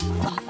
Bye.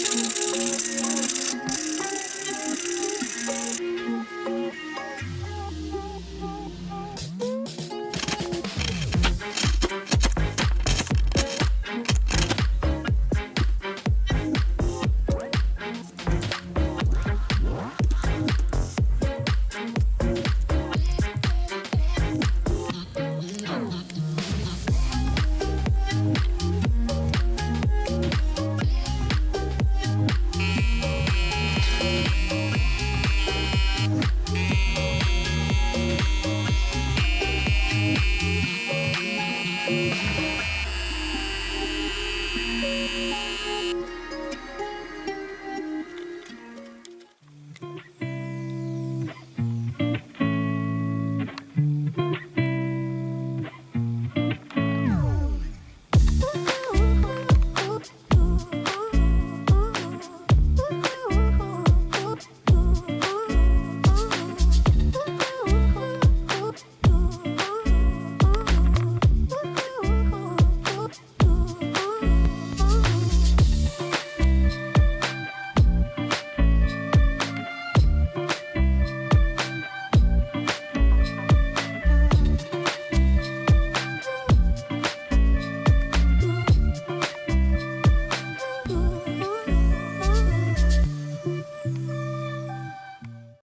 Música